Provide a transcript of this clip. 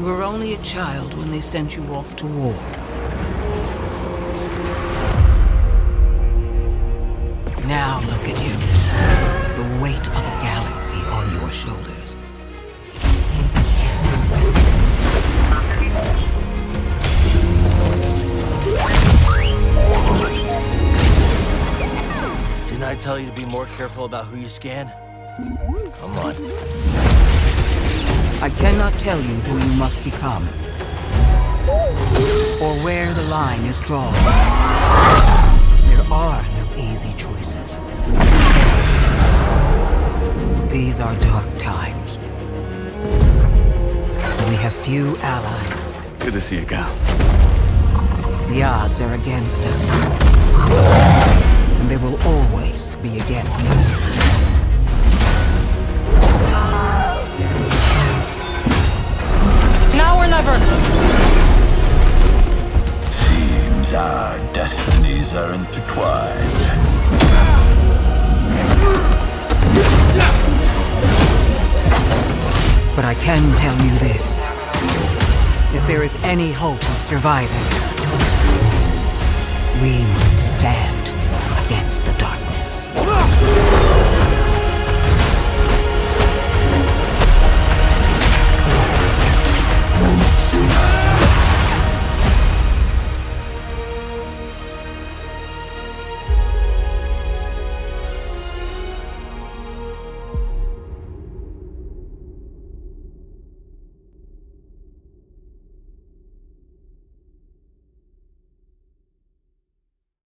You were only a child when they sent you off to war. Now look at you. The weight of a galaxy on your shoulders. Didn't I tell you to be more careful about who you scan? Come on. I cannot tell you who you must become. Or where the line is drawn. There are no easy choices. These are dark times. We have few allies. Good to see you, Cal. The odds are against us. Our destinies are intertwined. But I can tell you this. If there is any hope of surviving, we must stand.